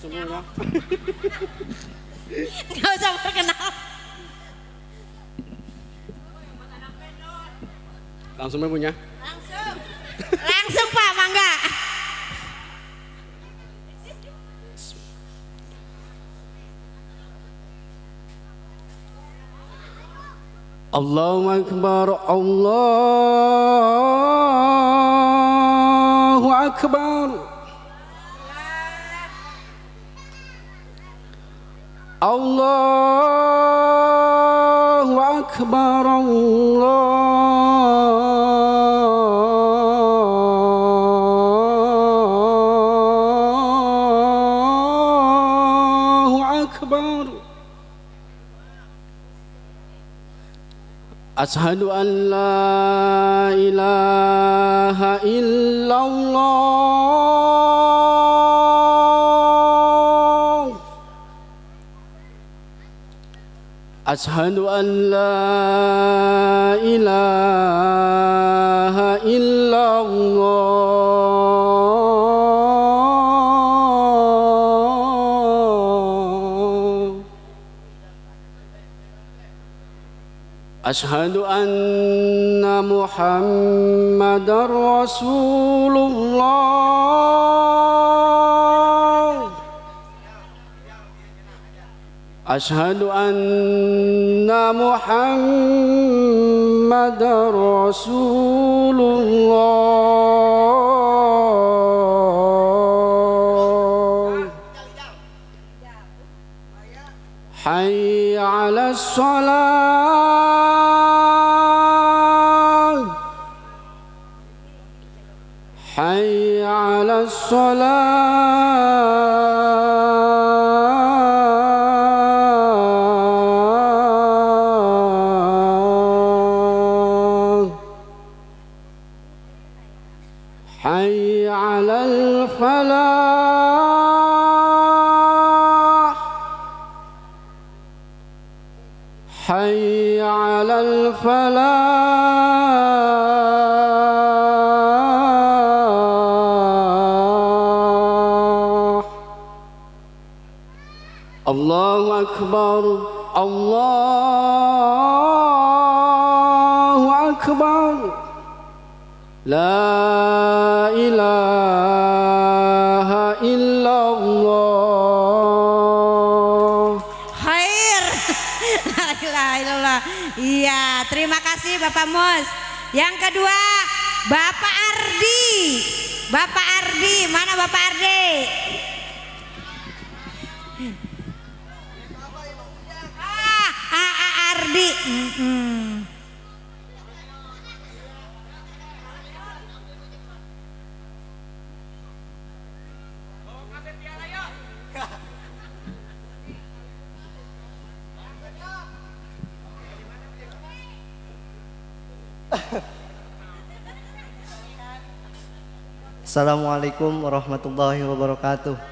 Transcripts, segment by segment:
langsung punya. Gak usah perkenal. Langsung punya. Langsung. Langsung Pak, mangga. Allahu Akbar Allahu أشهد أن لا إله إلا الله. أشهد أن لا إله إلا أشهد أن محمد رسول الله. أشهد أن محمد رسول الله. حي على الصلاة. حي على الصلاة. حي على الفلاح. حي على الفلاح. الله أكبر الله أكبر لا إله إلا الله Khair. La ilaha illallah. Iya, terima kasih Bapak Mus. Yang kedua, Bapak Ardi. Bapak Ardi, mana Bapak Ardi? Ardi. Mm-mm. Assalamualaikum warahmatullahi wabarakatuh.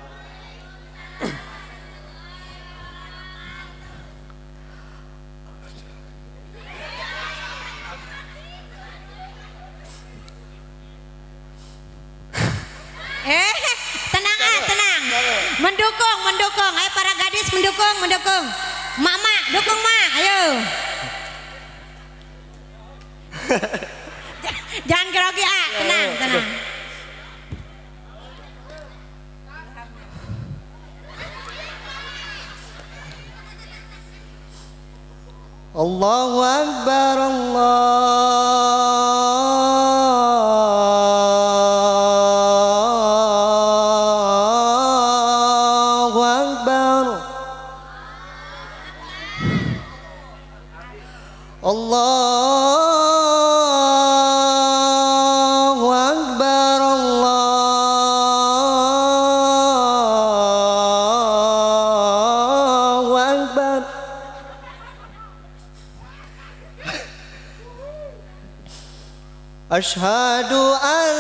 أشهد أن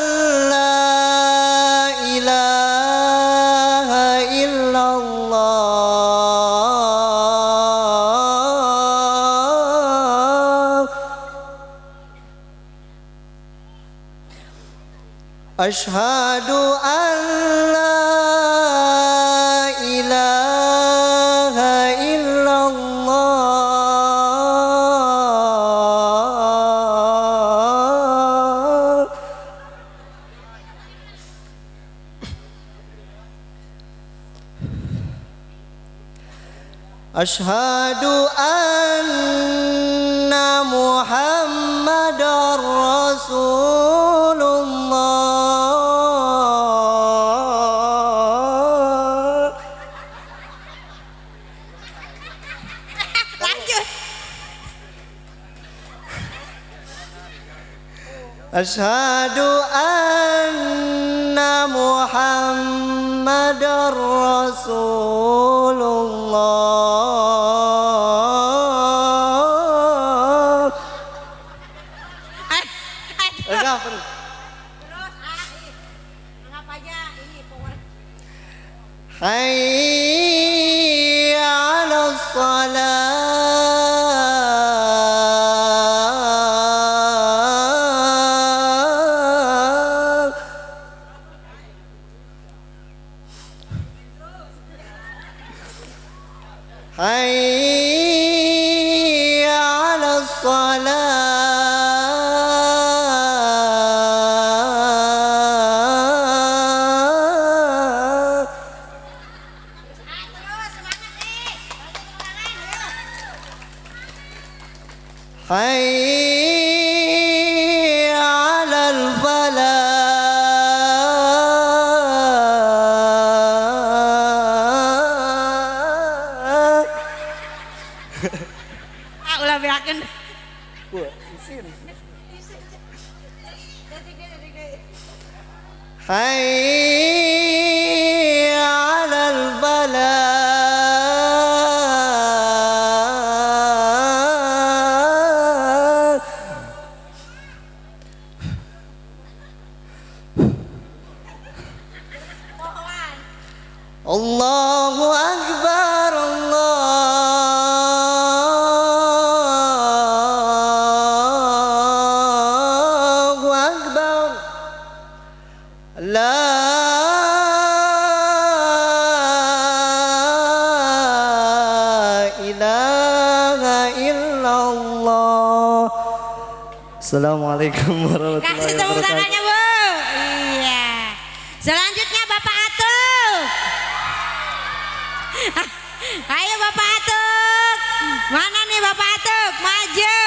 لا إله إلا الله. أشهد أشهد أن محمد رسول الله Lanjut. أشهد أن محمد رسول ilaha illallah. Assalamualaikum warahmatullahi wabarakatuh. Kasih tangannya Bu. Iya. Selanjutnya Bapak Atuk. Ayo Bapak Atuk. Mana nih Bapak Atuk? Maju.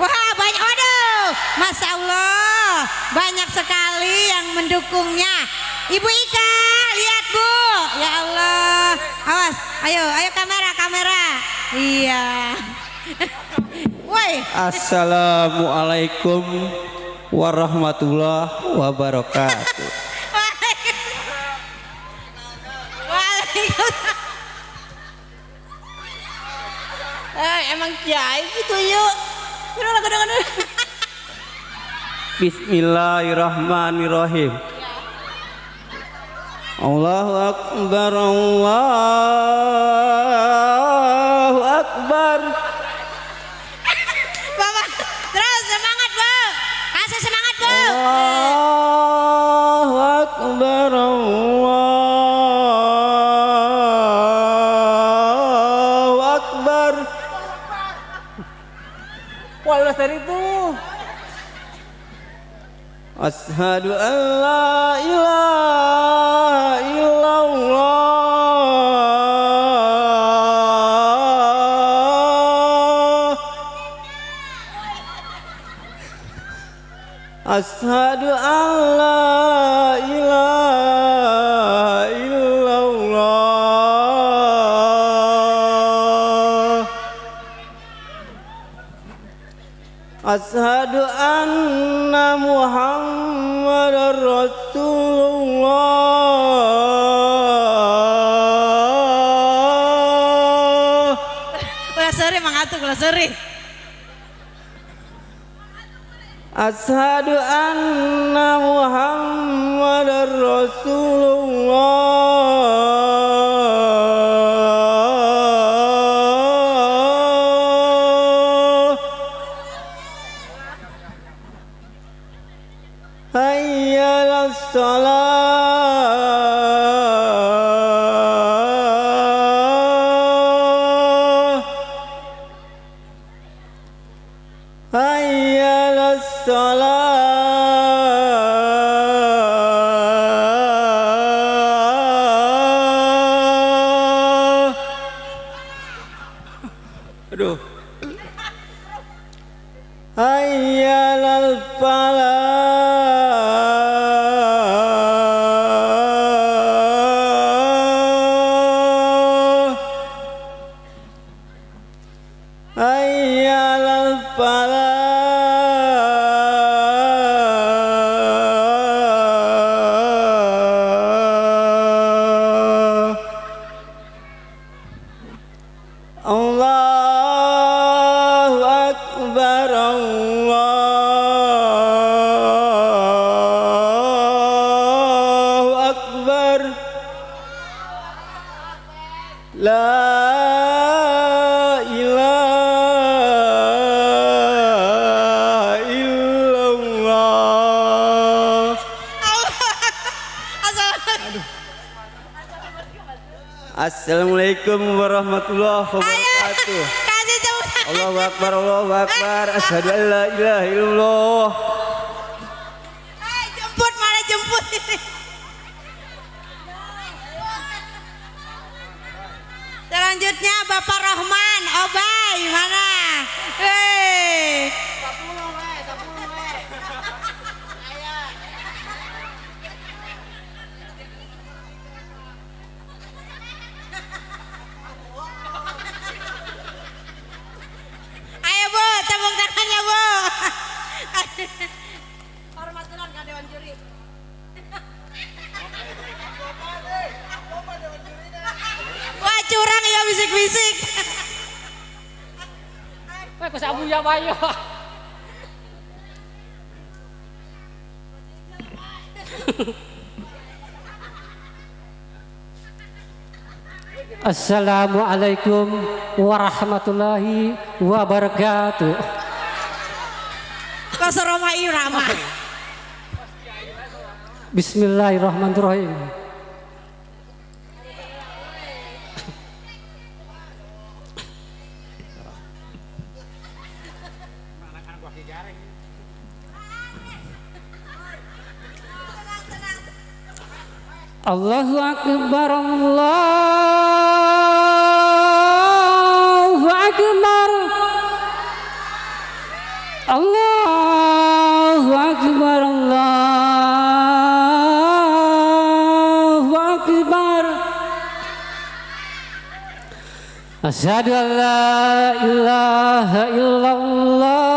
Wah banyak. Aduh Masya Allah. Banyak sekali yang mendukungnya. Ibu Ika, lihat Bu. Ya Allah. Awas, ayo, ayo kamera, kamera. Iya. Woi, Assalamualaikum warahmatullahi wabarakatuh. Bismillahirrahmanirrahim. Allahu akbar Allahu Ashadu an la ilaha illallah. Ashadu an la ilaha illallah. Ashadu anna Muhammadar Ashadu anna Muhammadar Rasulullah. Hayya salah Akbar Asyhadu an la ilaha illallah Eh, jemput mana jemput ini. Selanjutnya Bapak Rohman, Obay, mana? Hei. Ayo Bu, tepuk tangannya Bu. Hormat dulu nggak Dewan Juri. Wah curang ya bisik-bisik. Eh, kesabu ya bayo. Assalamualaikum warahmatullahi wabarakatuh. Kau seroma irama. Bismillahirrahmanirrahim. Allahu Akbar Allahu Asyhadu an la ilaha illallah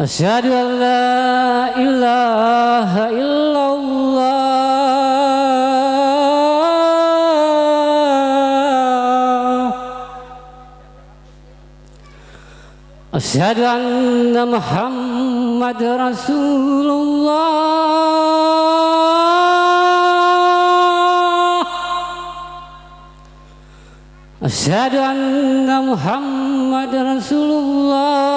أشهد أن لا إله إلا الله أشهد أن محمد رسول الله أشهد أن محمد رسول الله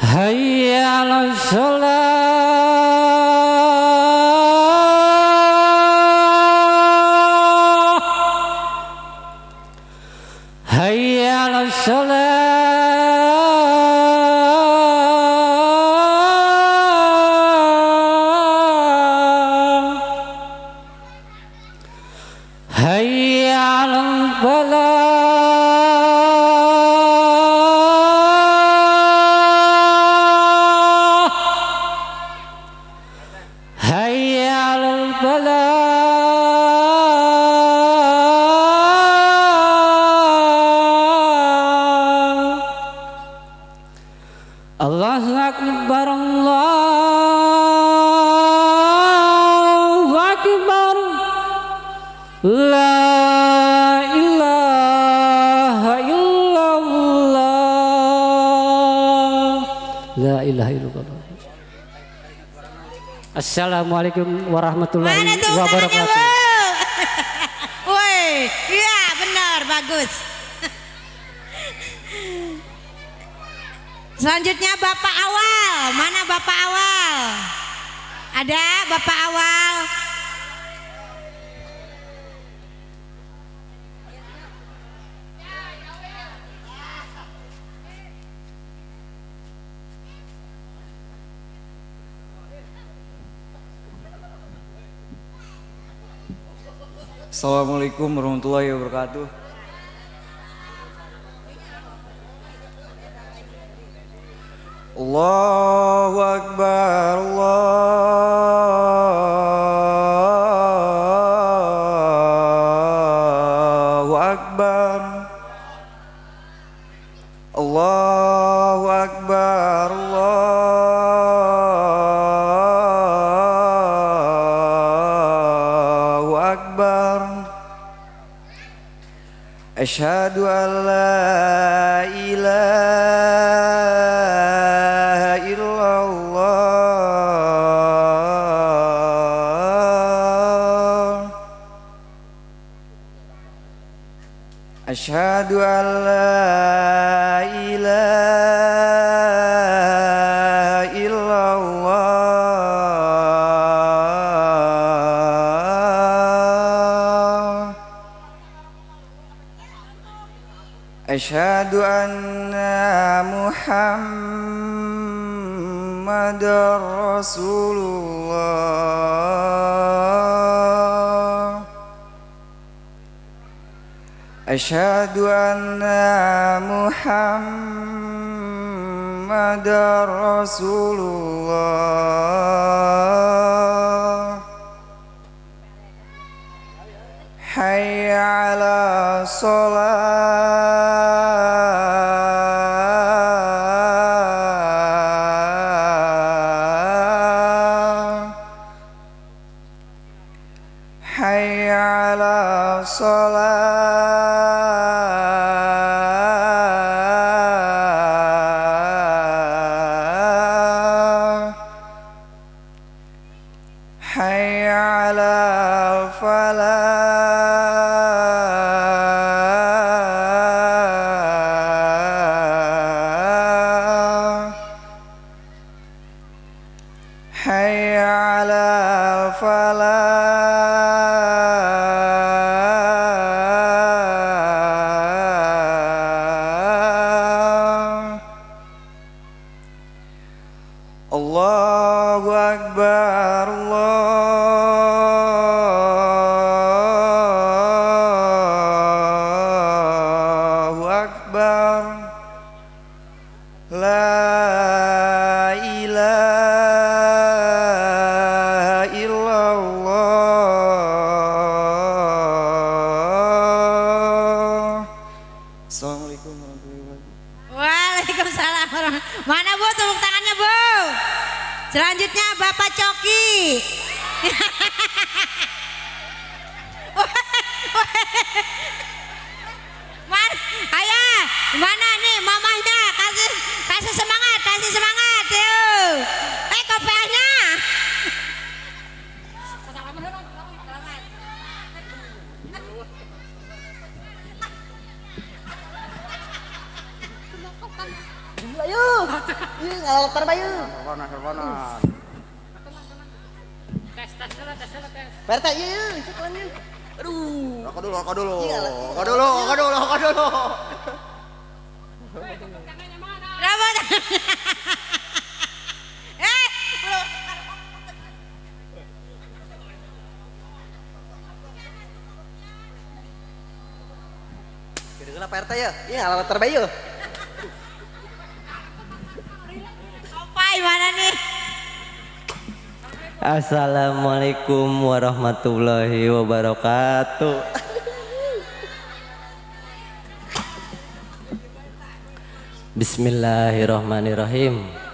هيا على الصلاة Assalamualaikum warahmatullahi wabarakatuh. Woi, iya benar, bagus. Selanjutnya Bapak Awal, mana Bapak Awal? Ada Bapak Awal? Assalamualaikum warahmatullahi wabarakatuh. Allahu Akbar Allahu Ashadu an la ilaha illallah. Ashadu an أشهد أن محمد رسول الله أشهد أن محمد رسول الله حي على صلاه حي على فلاح warahmatullahi wabarakatuh. Bismillahirrahmanirrahim.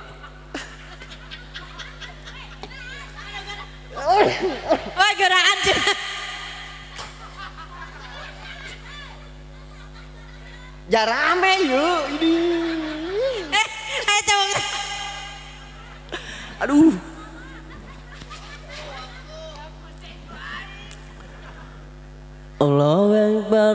Allahu Akbar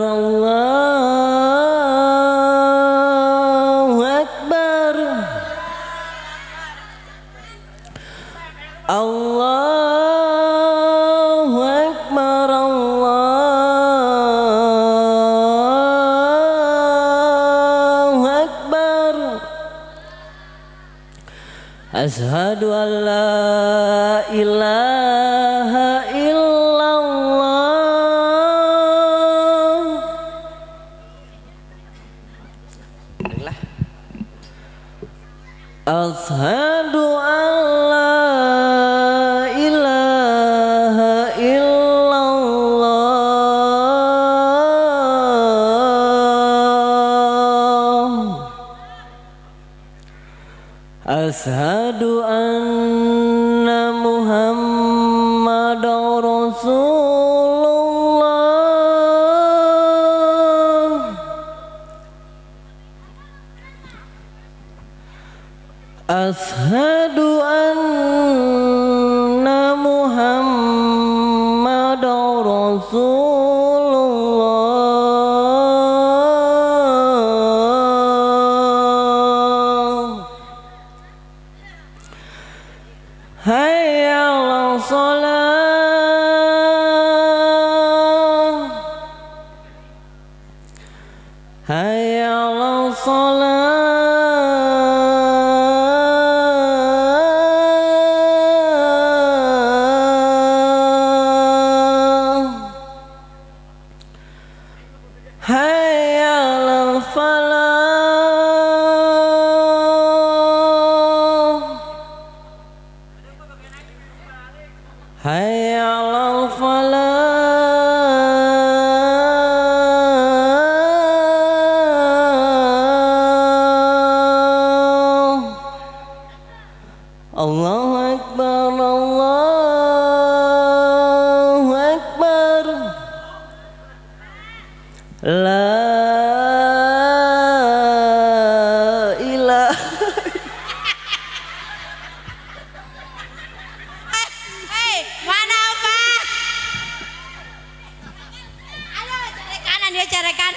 lanjut.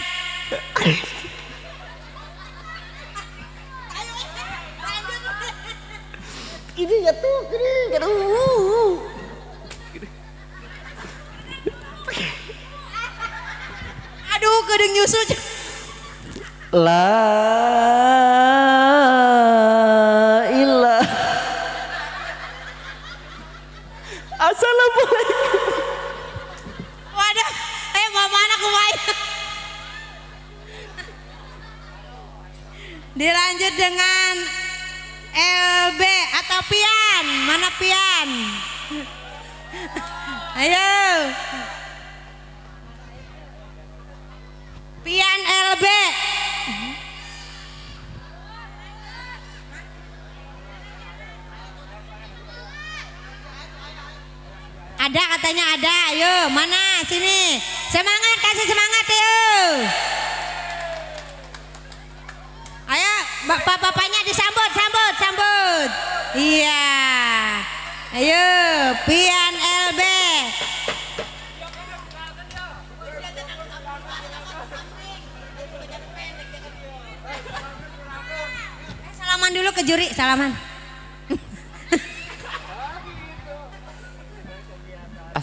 Ini ya tuh, ini aduh. Aduh, kedeng nyusul. La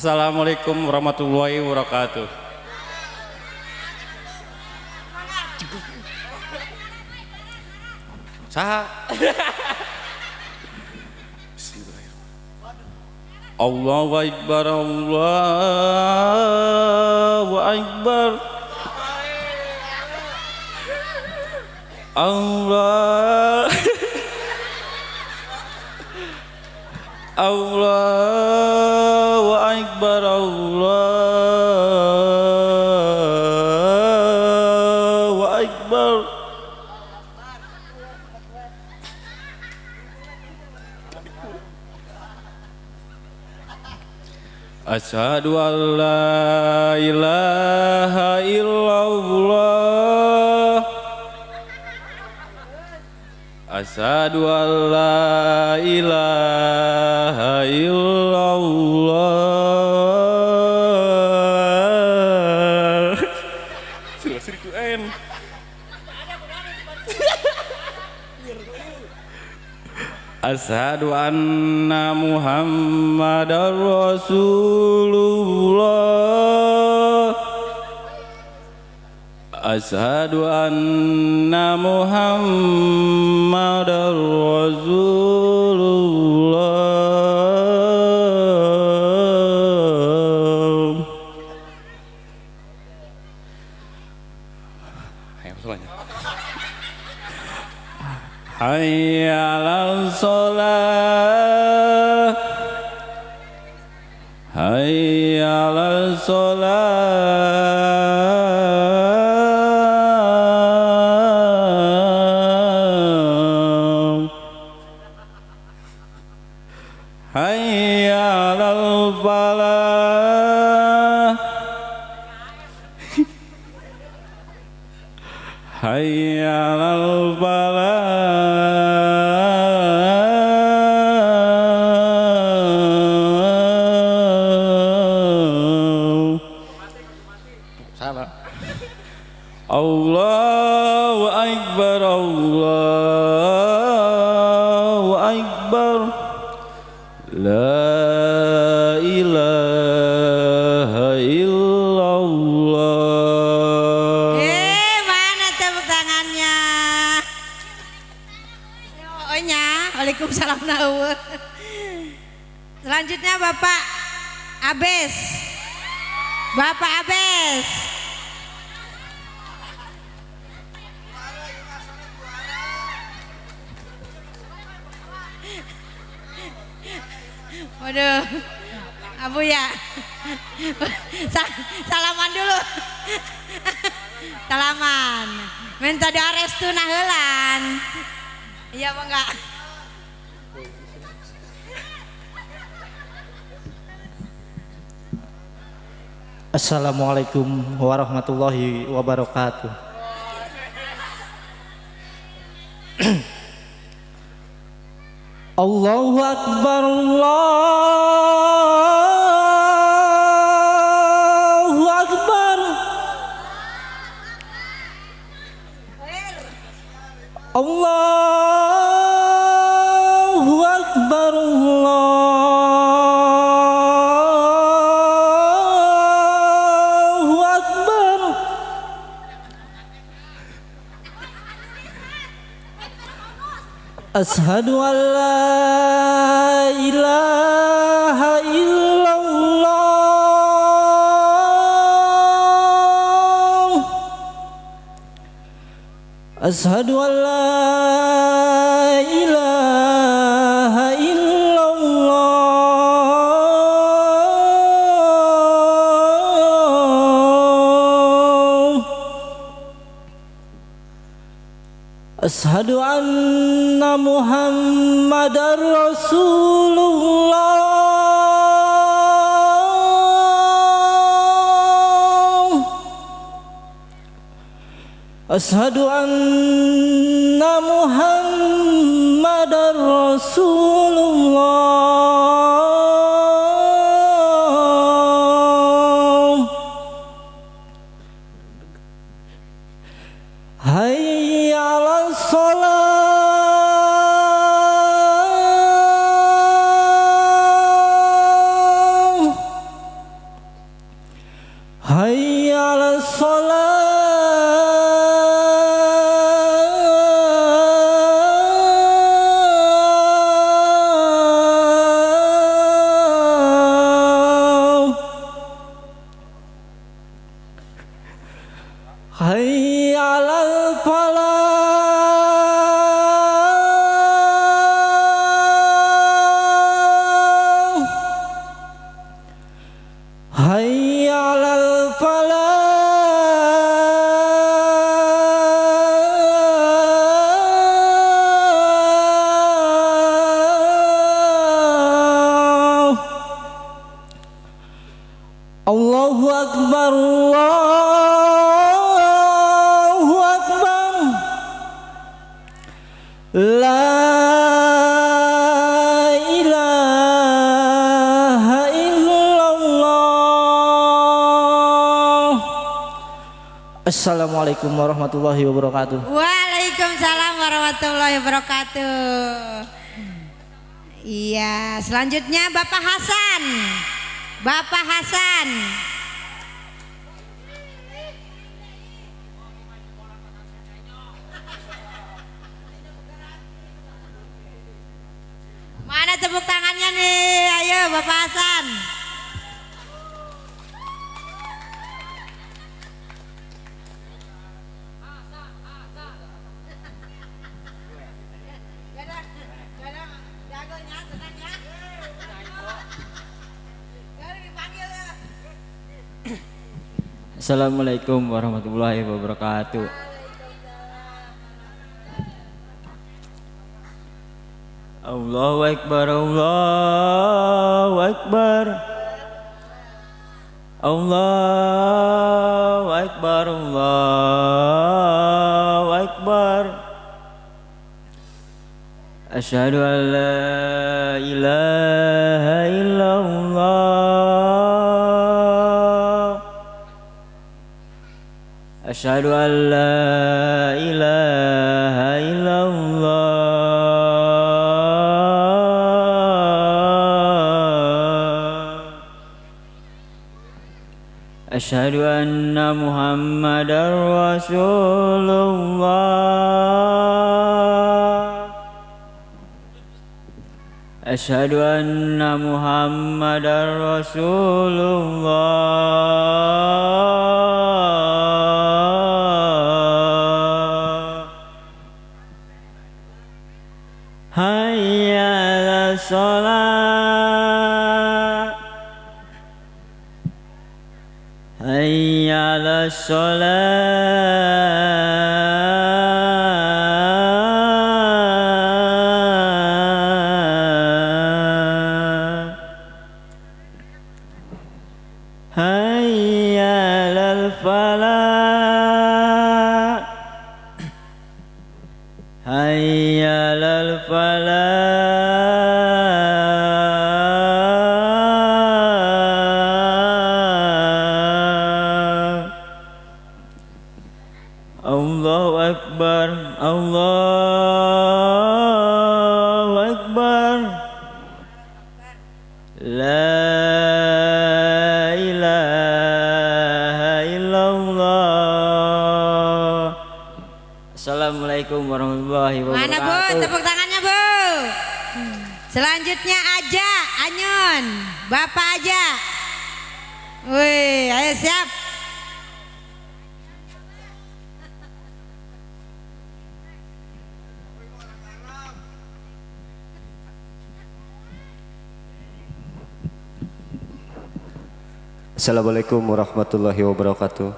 Assalamualaikum warahmatullahi wabarakatuh. Saha? Allahu Akbar Allahu Akbar Allah Akbar Allahu Akbar. Asyhadu an la ilaha illallah. Asyhadu la ilaha illallah Asyhadu anna Muhammadar Rasulullah. Asyhadu anna Muhammadar Rasulullah Shalah Hayya 'alal shalah Abes. Bapak Abes. Waduh. Abu ya. Sa- salaman dulu. Salaman. Minta doa restu nah heulan. Iya apa enggak? Assalamualaikum warahmatullahi wabarakatuh. Allahu Akbar Allahu Ashadu an la ilaha illallah Ashadu an la ilaha Ashadu anna Muhammadar Rasulullah Ashadu anna Muhammadar Rasulullah Assalamualaikum warahmatullahi wabarakatuh Waalaikumsalam warahmatullahi wabarakatuh. Iya, selanjutnya Bapak Hasan. Bapak Hasan. Assalamualaikum warahmatullahi wabarakatuh. Allahu Akbar Allahu Akbar Allahu Akbar Allahu Akbar Asyhadu an la ilaha illallah أشهد أن لا إله إلا الله. أشهد أن محمدا رسول الله. أشهد أن محمدا رسول الله. Hayya sholat. Hayya sholat. على Assalamualaikum warahmatullahi wabarakatuh.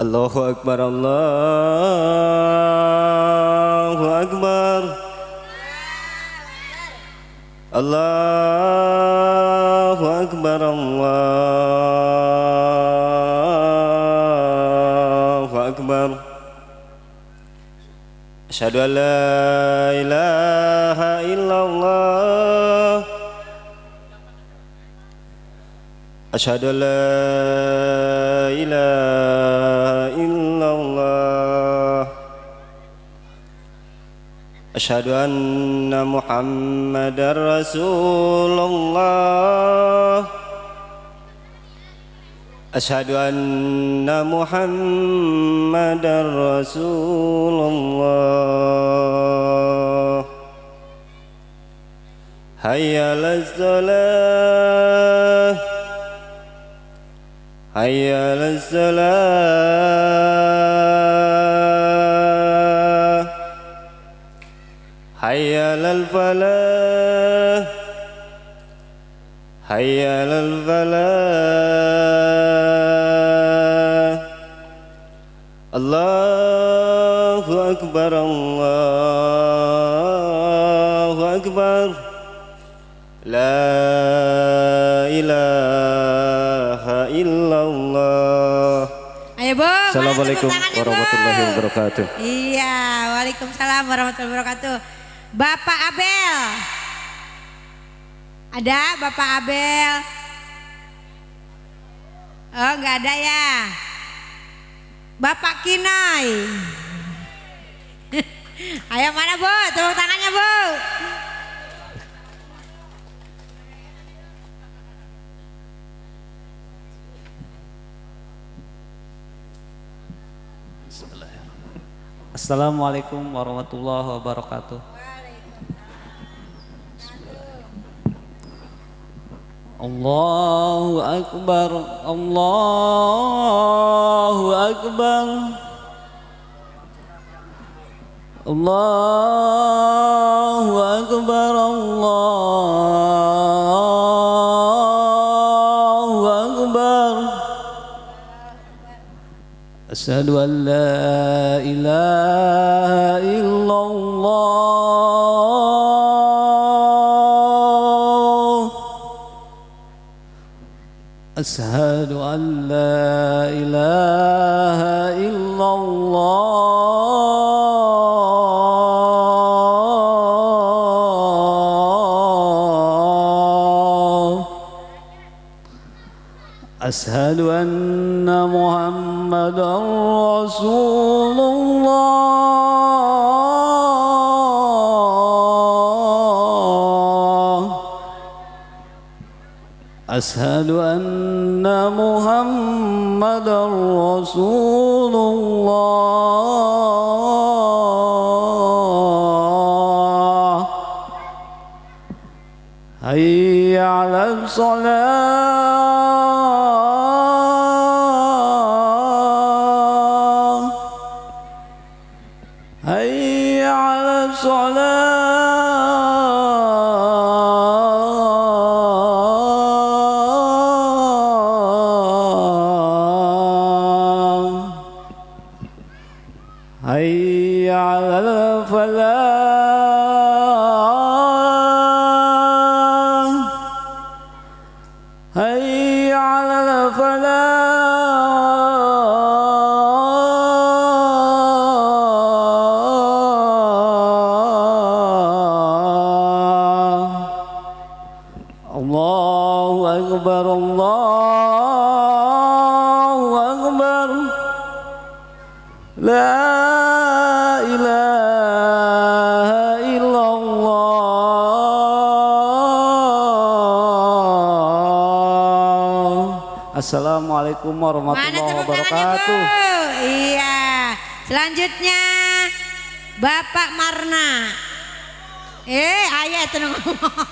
Allahu Akbar Allahu Akbar. Allahu Akbar Allahu Akbar. Asyhadu an la ilaha Asyhadu an la ilaha illallah Asyhadu anna Muhammadar Rasulullah Asyhadu anna Muhammadar Rasulullah Hayya 'alas salah Hayya 'alas salah Hayya 'alal falah Hayya 'alal falah Allahu akbar Allahu akbar La ilaha Assalamualaikum warahmatullahi wabarakatuh Iya, waalaikumsalam warahmatullahi wabarakatuh. Bapak Abel. Ada Bapak Abel? Oh, nggak ada ya. Bapak Kinai. Ayo mana Bu? Tepuk tangannya Bu. Assalamualaikum warahmatullahi wabarakatuh. Allahu akbar Allahu akbar Allahu akbar Allahu أشهد أن لا إله إلا الله. أشهد أن لا إله إلا الله. أشهد أن محمد محمدا رسول الله. أشهد أن محمدا رسول الله. هيا على الصلاة. Assalamualaikum warahmatullahi wabarakatuh? Iya. Selanjutnya Bapak Marna. Eh, ayah itu ngomong.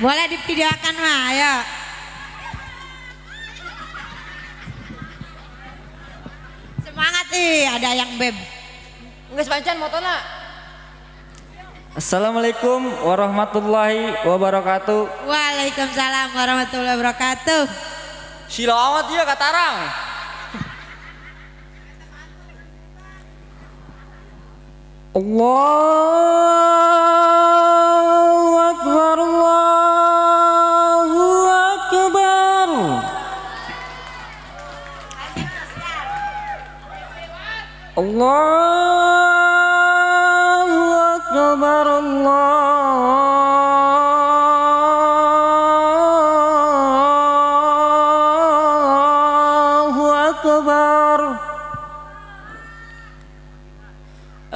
Boleh divideokan mah, ayo. Semangat ih, ada yang beb. Nggak sepancan motona. Assalamualaikum warahmatullahi wabarakatuh. Waalaikumsalam warahmatullahi wabarakatuh. Sila amat ya katarang. Allahu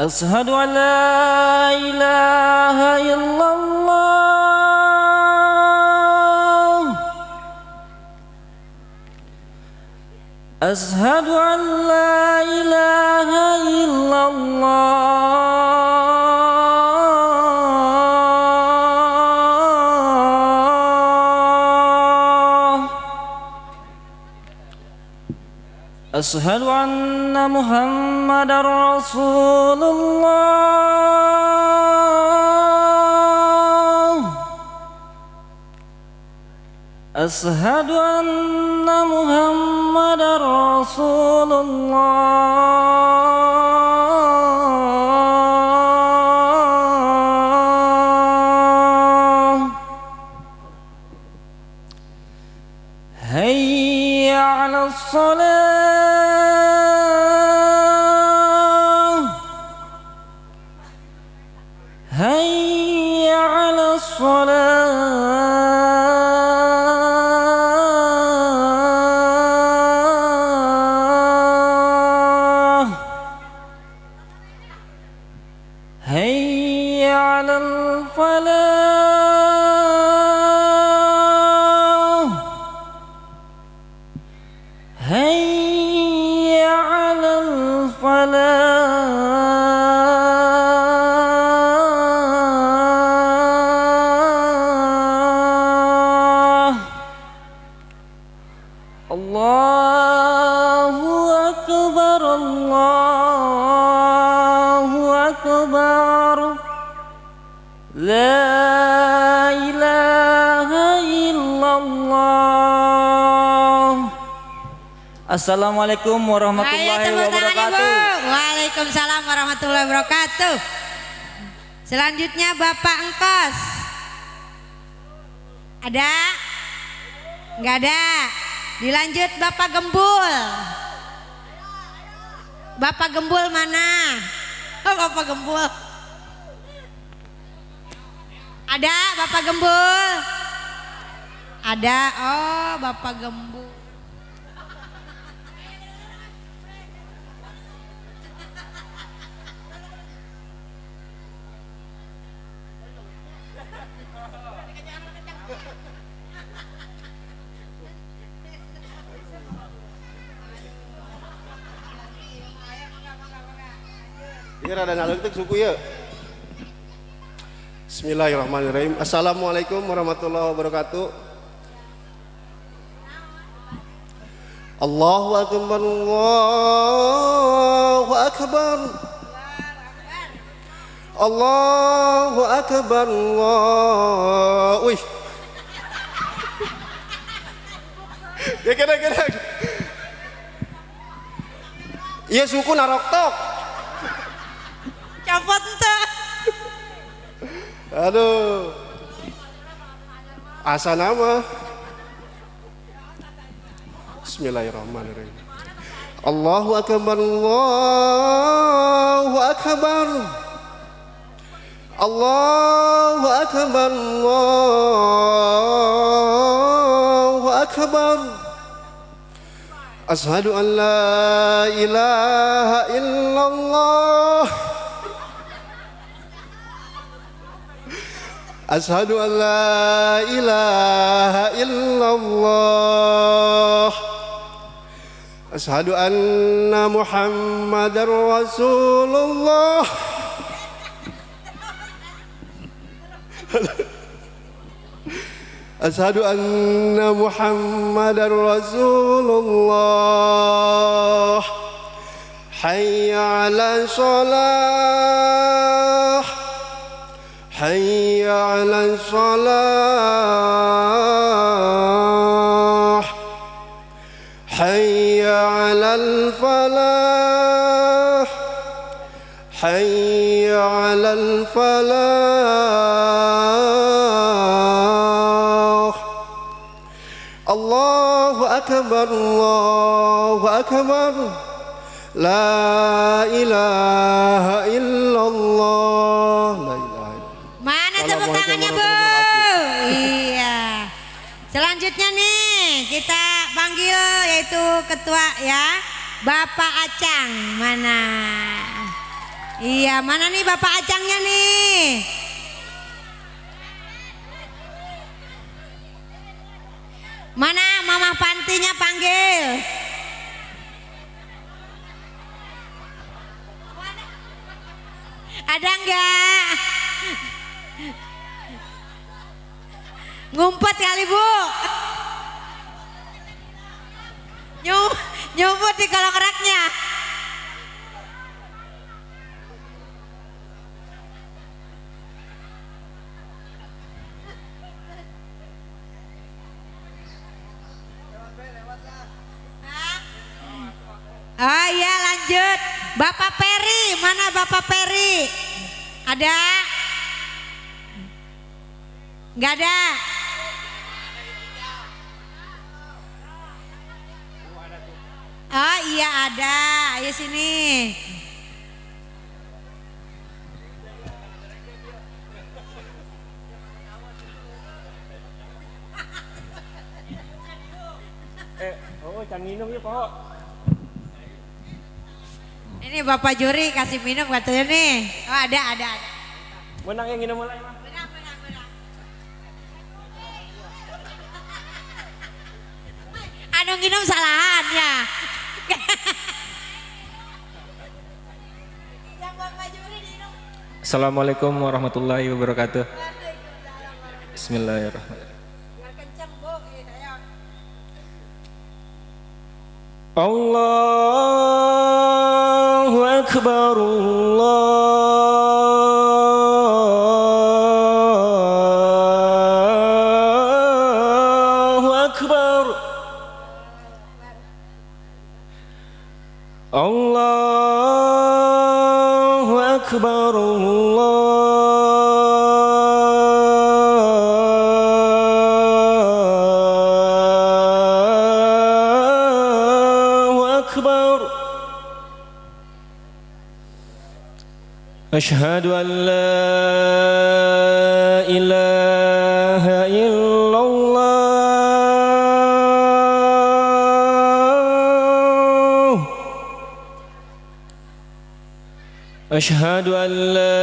أشهد أن لا إله إلا الله. أشهد أن لا إله إلا الله. أشهد أن محمد رسول الله. أشهد أن محمد رسول الله. Assalamualaikum warahmatullahi wabarakatuh. Ibu. Waalaikumsalam warahmatullahi wabarakatuh. Selanjutnya Bapak Engkos. Ada? Nggak ada. Dilanjut Bapak Gembul. Bapak Gembul mana? Oh, Bapak Gembul. Ada Bapak Gembul? Ada. Oh, Bapak Gembul. Ini rada ngaleutik suku ya. Bismillahirrahmanirrahim. Assalamualaikum warahmatullahi wabarakatuh. Allahu akbar Allahu akbar Allahu akbar Wih Ya kira kira Iya suku naroktok Copot Aduh. Asa nama. Bismillahirrahmanirrahim. Allahu akbar Allahu akbar. Allahu akbar Allahu akbar. Ashhadu an la ilaha illallah. أشهد أن لا إله إلا الله أشهد أن محمد رسول الله أشهد أن محمد رسول الله حي على الصلاة حي على الصلاح. حي على الفلاح. حي على الفلاح. الله أكبر الله أكبر. لا إله إلا الله. Yaitu ketua ya Bapak Acang mana? Iya mana nih Bapak Acangnya nih? Mana Mama Pantinya panggil? Ada enggak? Ngumpet kali bu. Nyum, nyumput di kolong raknya. Oh iya lanjut. Bapak Peri, mana Bapak Peri? Ada? Enggak ada. Oh iya ada, ayo sini. Oh, can minum ya, Pak. Ini Bapak Juri kasih minum katanya nih. Oh ada, ada, ada. Menang yang minum mulai, Pak. Assalamualaikum warahmatullahi wabarakatuh. Bismillahirrahmanirrahim. Allahu Akbar Allahu أشهد أن لا إله إلا الله. أشهد أن لا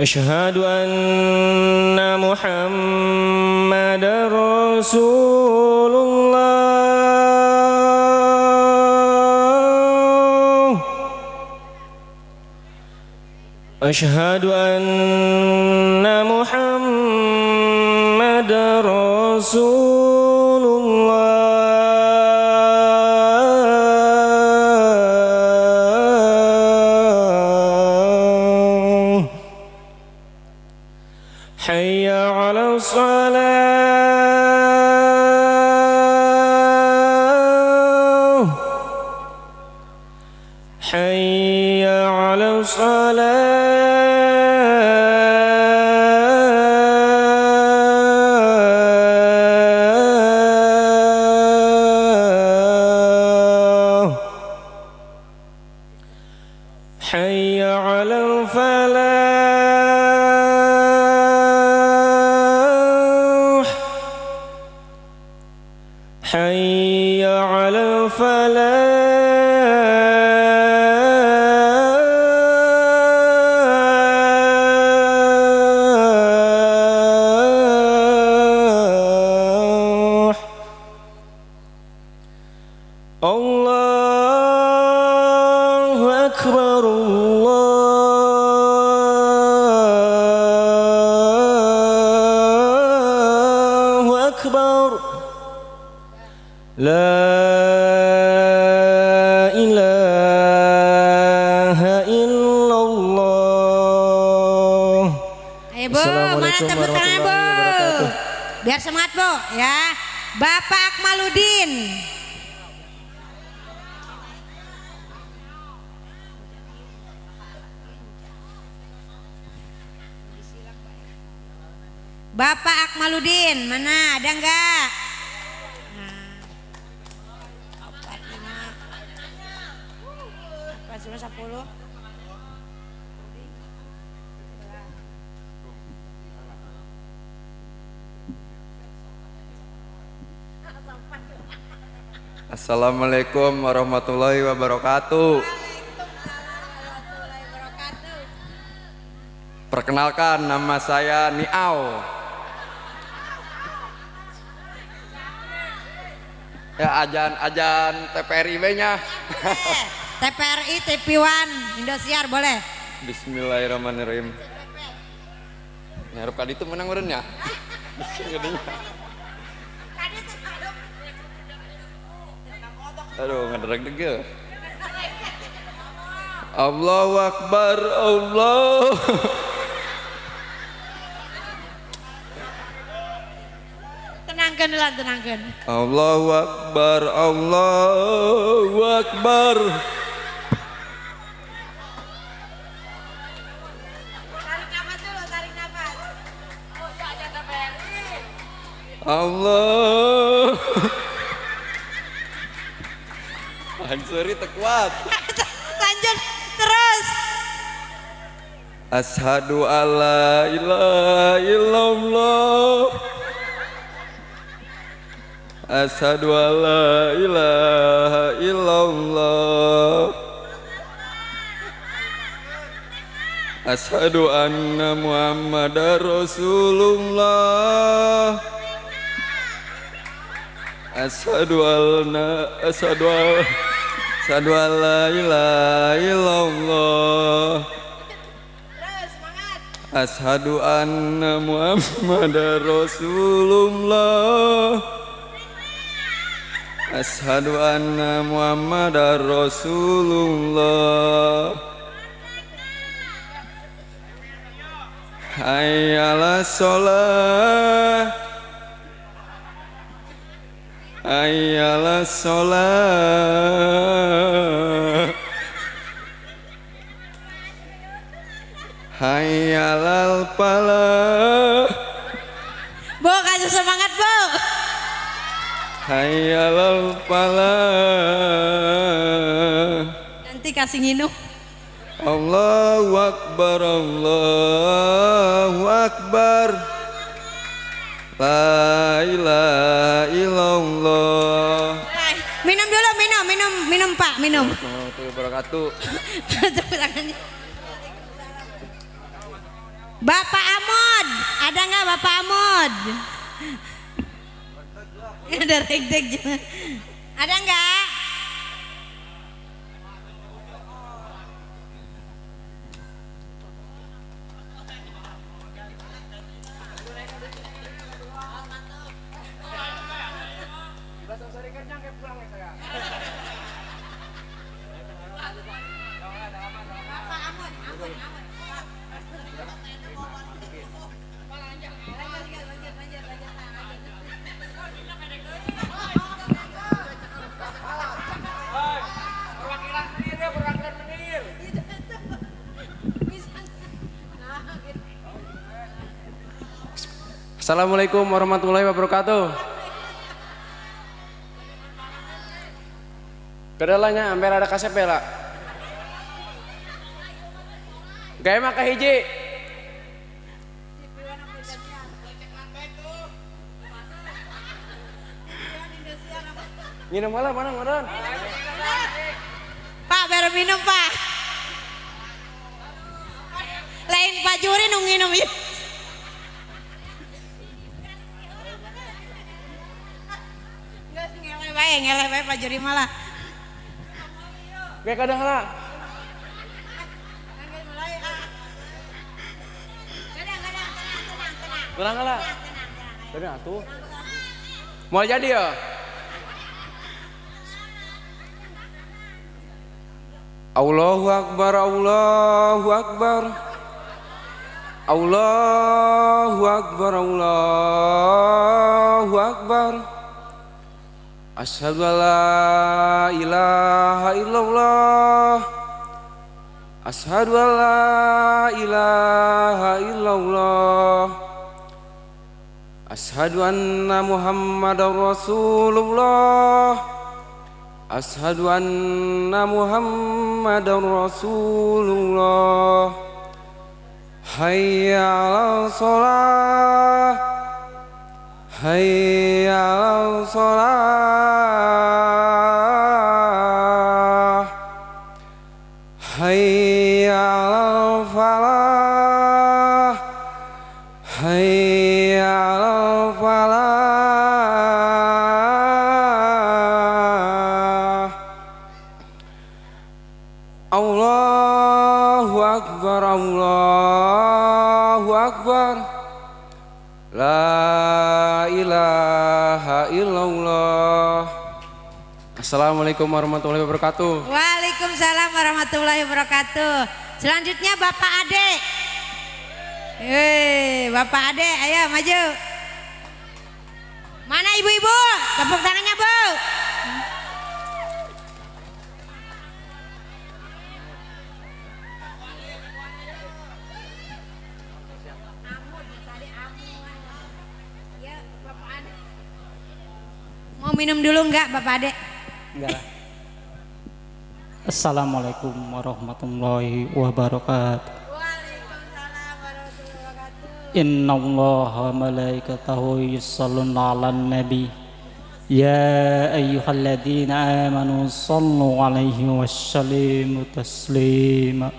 أشهد أن محمد رسول الله. أشهد أن محمد رسول Assalamualaikum warahmatullahi wabarakatuh. Perkenalkan nama saya Niau. Ya ajan-ajan TPRIB-nya. TPRI, TV1, Indosiar boleh? Bismillahirrahmanirrahim. Ngarep kali itu menang meren ya. Aduh, ngederek degil. Allahu Akbar, Allah. Tenangkan dulu, tenangkan. Allahu Akbar, Allahu Akbar. Tarik nafas dulu, tarik nafas. Allah. Tekuat. Lanjut terus. Ashadu alla ilaha illallah Ashadu alla ilaha illallah Ashadu anna muhammadar rasulullah Ashadu alna Ashadu al Alla ilaha illallah. Ashadu anna Muhammadar Rasulullah. Ashadu anna Muhammadar Rasulullah. Hayyala sholat Hayyala sholat Hayyalal falah Bo kasih semangat Bo. Hayyalal falah Nanti kasih nginum. Allahu Akbar Allahu Akbar La ilaha illallah Minum dulu, minum, minum, minum Pak, minum. Warahmatullahi. Bapak Amod, ada nggak Bapak Amod? Ada regdek juga. Ada nggak? Assalamualaikum warahmatullahi wabarakatuh. Kedalanya hampir ada kasep ya. Gaya mah hiji. Minum malah mana ngoron? Pak, baru minum Pak. Lain Pak Juri nung nginum ya. Ngeleh bae, ngeleh bae Pak Juri malah. Gaya kadang lah. Tenang lah. Tenang atuh. Mau jadi ya? Allahu Akbar, Allahu Akbar. Allahu Akbar, Allahu Akbar. Asyhadu an la ilaha illallah. Asyhadu an la ilaha illallah. Asyhadu anna Muhammadar Rasulullah. Asyhadu anna Muhammadar Rasulullah. Hayya 'alal shalah. Hayya 'alal La ilaha illallah. Assalamualaikum warahmatullahi wabarakatuh. Waalaikumsalam warahmatullahi wabarakatuh. Selanjutnya Bapak Ade. Hei, Bapak Ade, ayo maju. Mana ibu-ibu? Tepuk tangannya, Bu. Mau minum dulu enggak Bapak Ade? Assalamualaikum warahmatullahi wabarakatuh. Waalaikumsalam warahmatullahi wabarakatuh. Inna Allah malaikatahu yusalluna ala nabi Ya ayyuhalladzina amanu sallu alaihi wassallimu taslima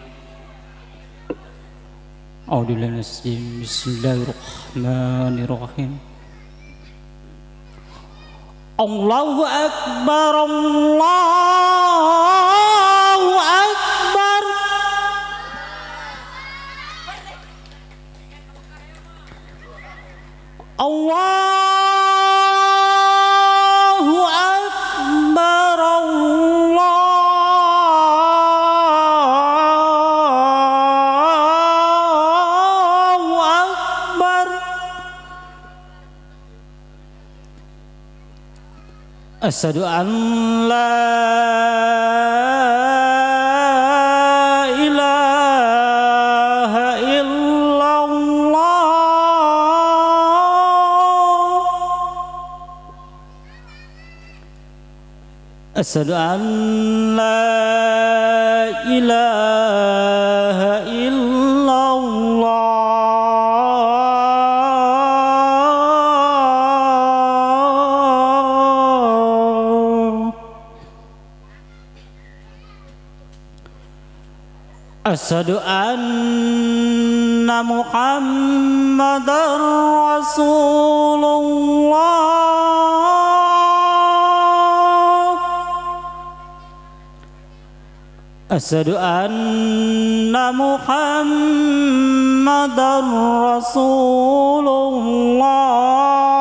minasyaitonir rajim. Bismillahirrahmanirrahim Allahu Akbar Allahu Akbar. Allahu Asyadu an la ilaha illallah. Asyadu an la ilaha illallah أشهد أن محمدا رسول الله. أشهد أن محمدا رسول الله.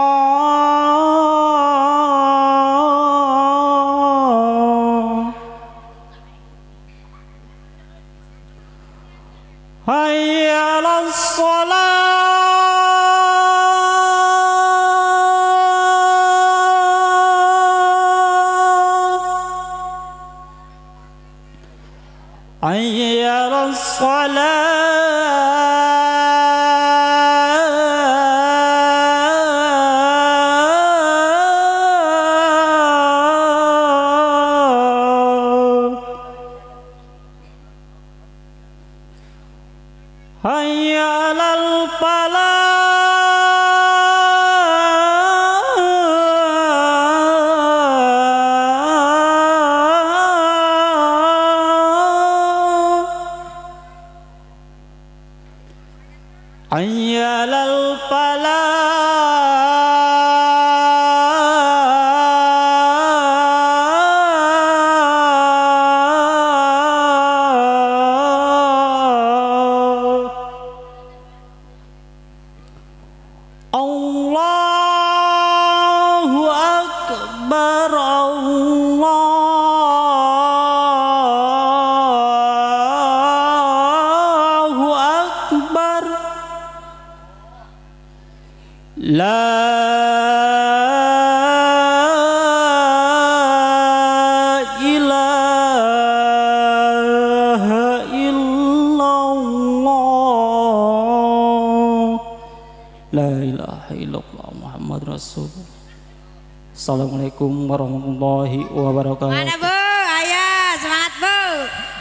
Assalamualaikum warahmatullahi wabarakatuh Mana Bu? Ayo semangat Bu.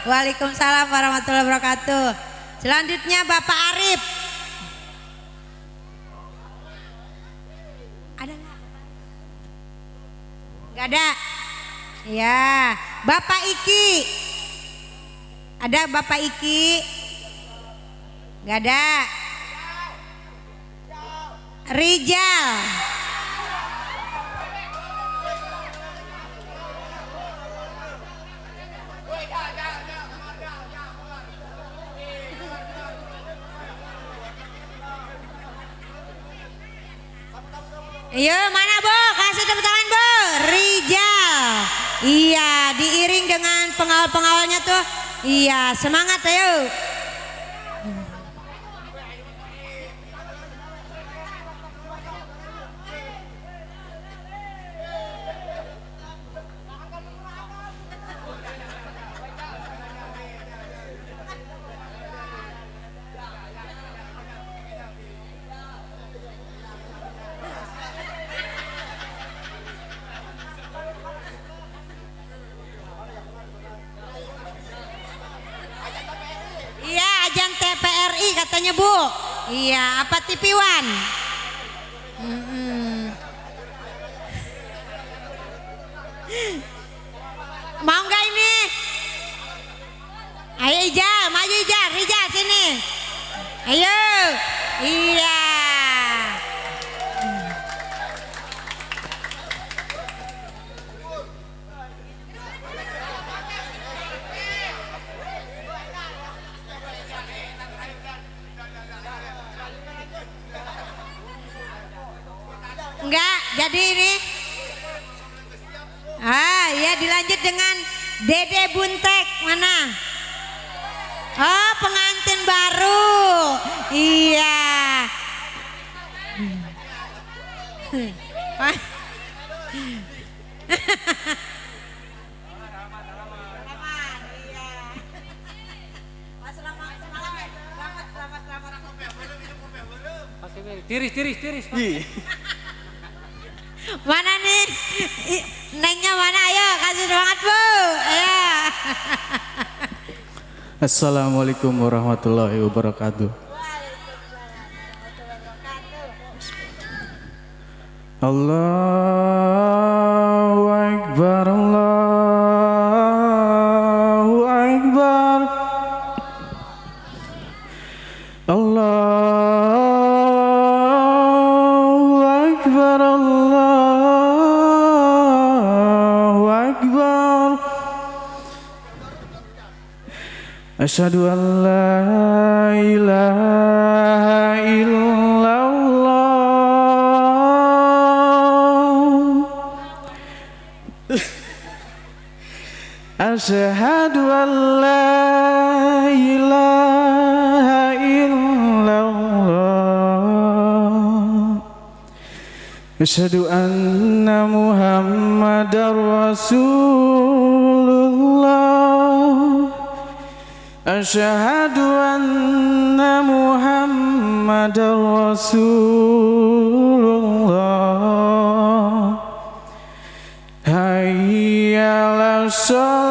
Waalaikumsalam warahmatullahi wabarakatuh. Selanjutnya Bapak Arif. Ada nggak? Gak ada. Ya, Bapak Iki. Ada Bapak Iki? Gak ada. Rijal. Iya mana Bu? Kasih tepuk tangan Bu. Rijal. Iya diiring dengan pengawal-pengawalnya tuh. Iya semangat ayo. Iya ajan TPRI katanya Bu. Iya Assalamualaikum warahmatullahi wabarakatuh. Allahu Asyhadu an la ilaha illallah. Asyhadu an la ilaha illallah. Asyhadu anna Rasulullah أشهد أن محمد رسول الله حي على الصلاة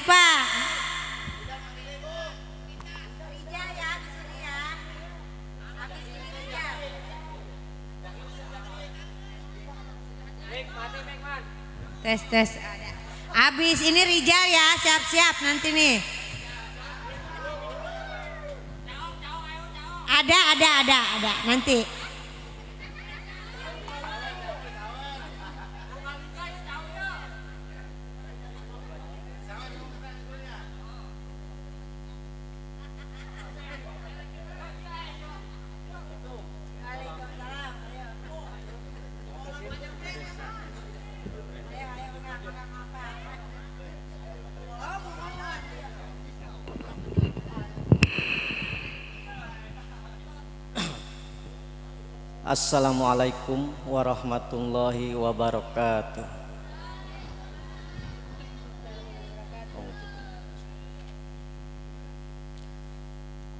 Pak. Tes tes. Habis ini Rijal ya, siap-siap nanti nih. Ada, ada, ada, ada. Nanti. Assalamualaikum warahmatullahi wabarakatuh.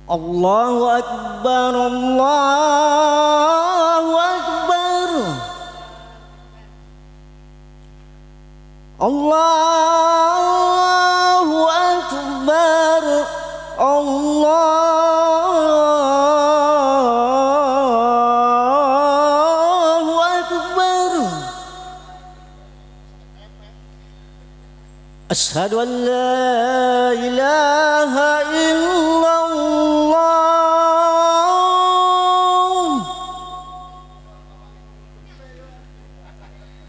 Allahu Akbar Allahu Akbar Allahu أشهد أن لا إله إلا الله.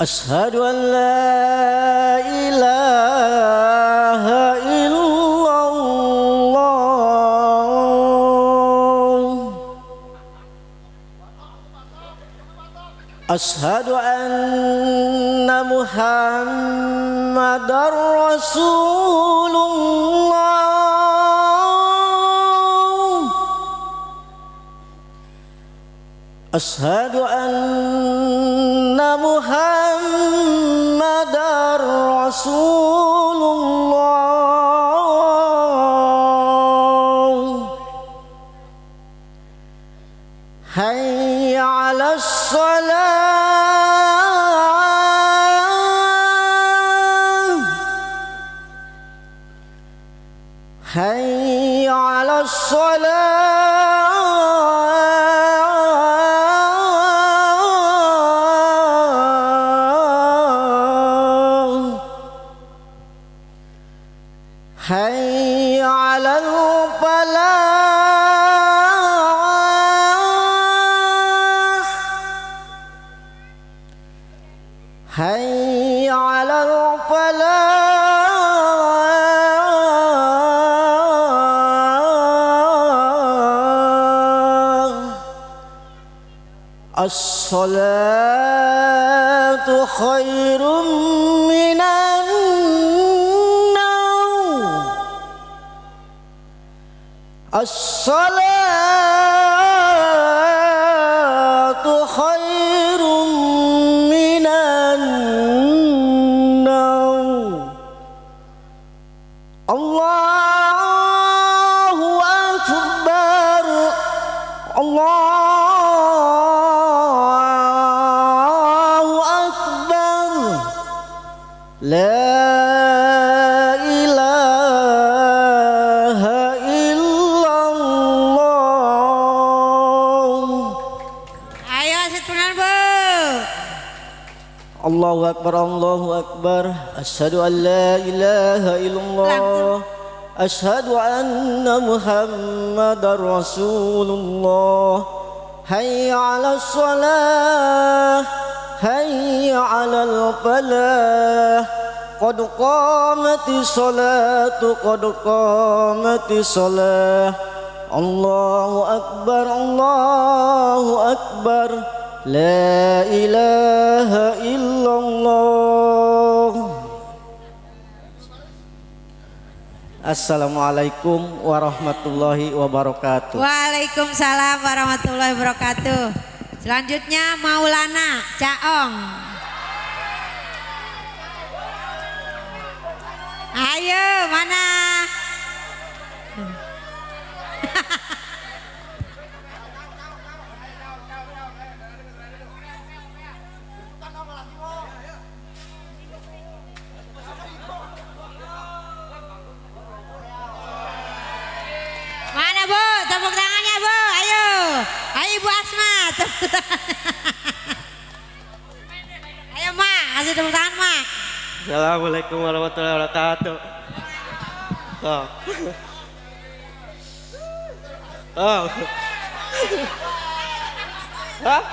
أشهد أن لا إله إلا الله. أشهد أن محمد الله. أشهد أن محمد رسول الله. على الصلاة خير من النوم. الصلاة أكبر الله أكبر. أشهد أن لا إله إلا الله. أشهد أن محمد رسول الله. حي على الصلاة حي على الفلاح. قد قامت الصلاة قد قامت الصلاة. الله أكبر الله أكبر. لا إله إلا Assalamualaikum warahmatullahi wabarakatuh Waalaikumsalam warahmatullahi wabarakatuh. Selanjutnya Maulana Caong. Ayo mana? Ibu Asma. Ayo mak, kasih tepuk tangan mak. Assalamualaikum warahmatullahi wabarakatuh Oh Oh Hah?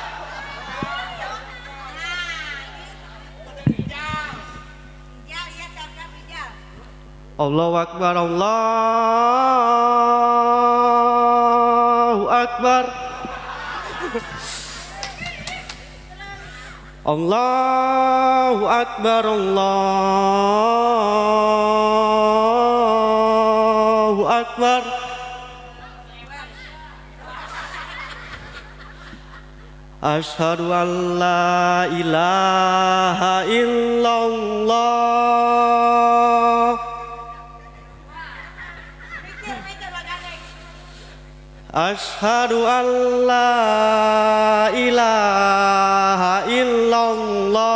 Allahu Akbar Allahu Akbar Allahu Akbar Allahu Akbar. Ashhadu an la ilaha illallah Ashhadu an la ilaha illallah.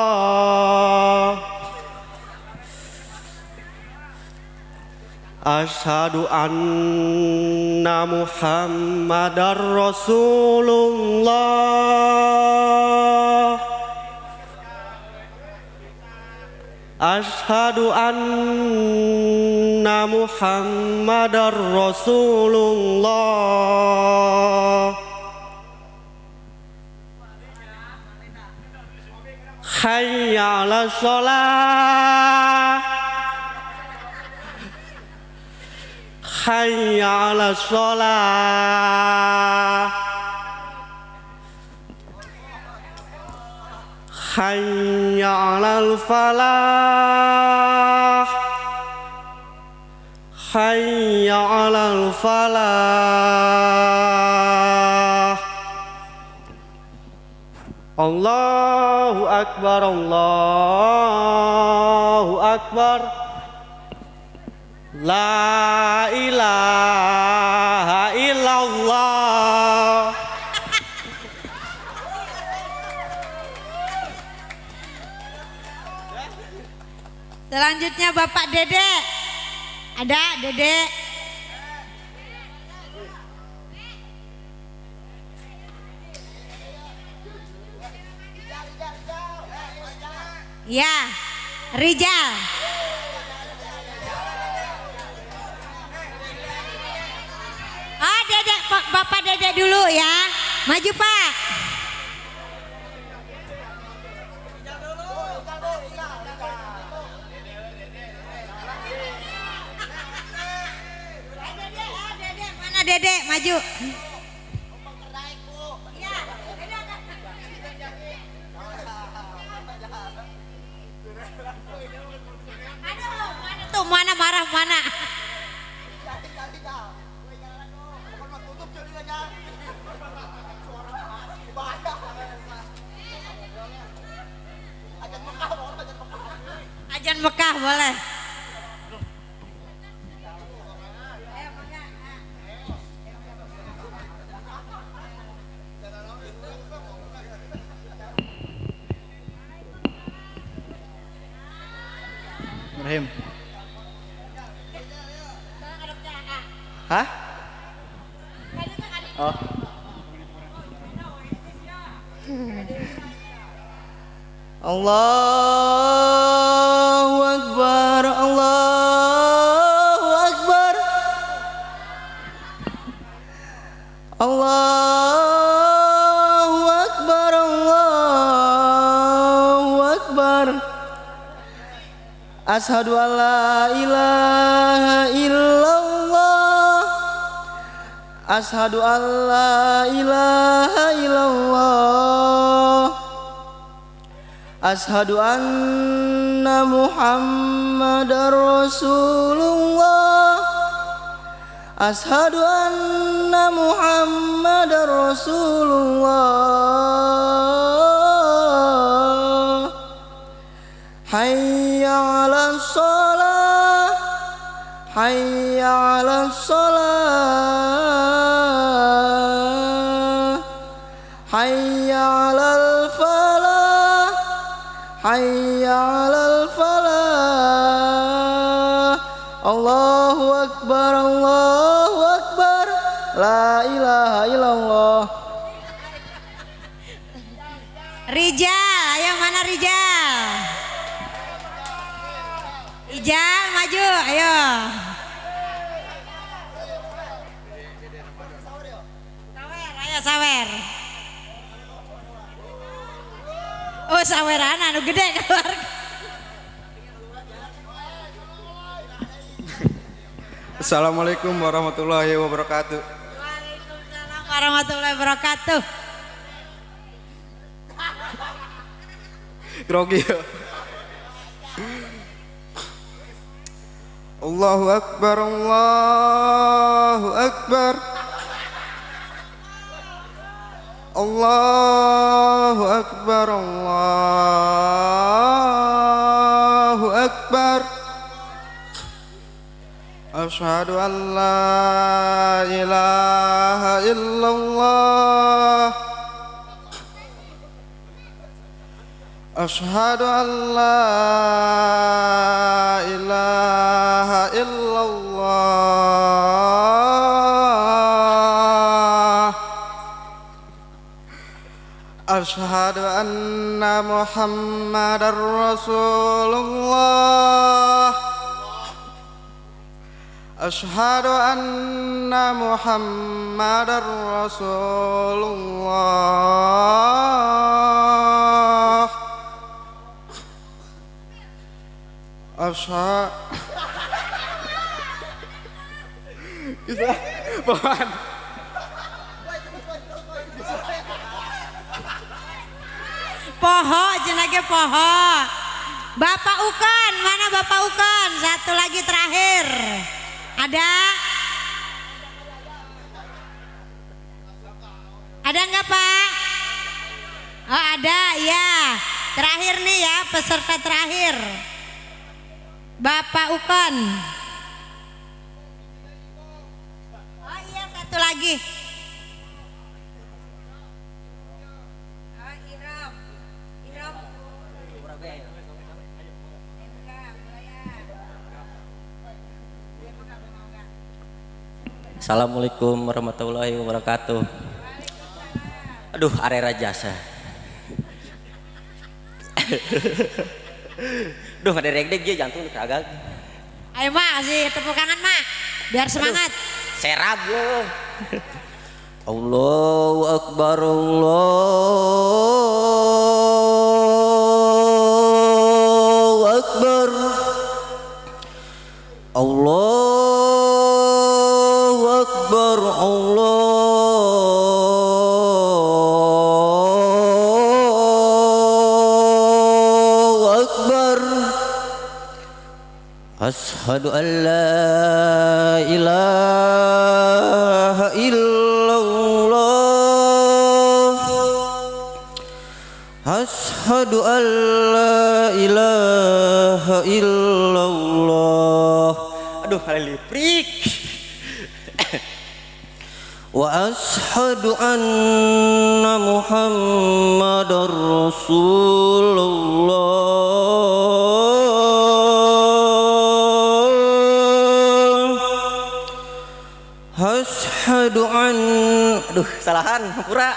Ashhadu anna Muhammadar Rasulullah Ashhadu anna Muhammadar Rasulullah. Hayya 'ala shalah Hayya 'ala shalah Hayya 'alal falah Hayya 'alal falah Allahu akbar Allahu akbar La ilaha illallah Selanjutnya Bapak Dede. Ada Dede? Ya, Rijal. Oh, Dedek, Bapak Dede dulu ya. Maju, Pak. Dedek maju. Tuh mana marah mana? Ajan Mekah boleh. Allahu Akbar Allahu Akbar. Allahu Akbar Allahu Akbar. Ashadu an la ilaha illallah. Ashadu an la ilaha illallah Ashadu anna Muhammadar Rasulullah. Ashadu anna Muhammadar Rasulullah. Hayya ala salah Hayya ala salah Hayya ala falah Allahu Akbar Allahu Akbar La ilaha illallah Rijal, ayo mana Rijal? Rijal maju, ayo. Sawer, ayo sawer. Oh saweran anu gede keluar. Assalamualaikum warahmatullahi wabarakatuh. Waalaikumsalam warahmatullahi wabarakatuh. Grogi ya. Allahu Akbar Allahu Akbar الله أكبر الله أكبر. أشهد أن لا إله إلا الله. أشهد أن لا إله إلا أشهد أن محمد رسول الله. أشهد أن محمد رسول الله. أشهد Poho jenage poho. Bapak Ukon, mana Bapak Ukon? Satu lagi terakhir. Ada? Ada nggak Pak? Oh ada, ya. Terakhir nih ya, peserta terakhir. Bapak Ukon. Oh iya, satu lagi. Assalamualaikum warahmatullahi wabarakatuh. Aduh arera jasa Duh ada regdeg dia jantung kagak. Ayo mak, kasih tepuk tangan mak, biar semangat. Serab lo Allahu Akbar Allahu Akbar. Allahu Allahu Akbar. Ashhadu an la ilaha illallah. Ashhadu an la ilaha illallah. Aduh, kali Wa ashhadu anna Muhammadar Rasulullah Ashhadu an Aduh, salahan, pura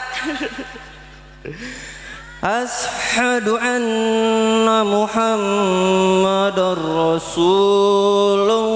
Ashhadu anna Muhammadar Rasulullah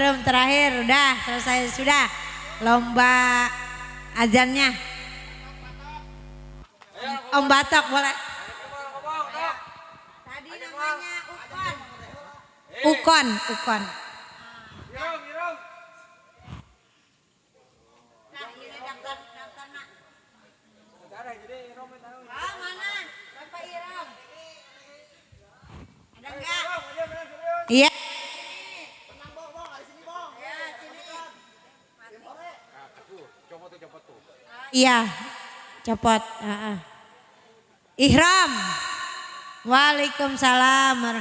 berem terakhir. Udah selesai. Sudah. Lomba azannya. Om Batok boleh. Tadi namanya Ukon. Ukon, Ukon. Nah, ini daftar daftar nak. Ah, mana? Bapak Iram. Ada enggak? Iya. Iya, copot. ah, ah. Ihram. Waalaikumsalam.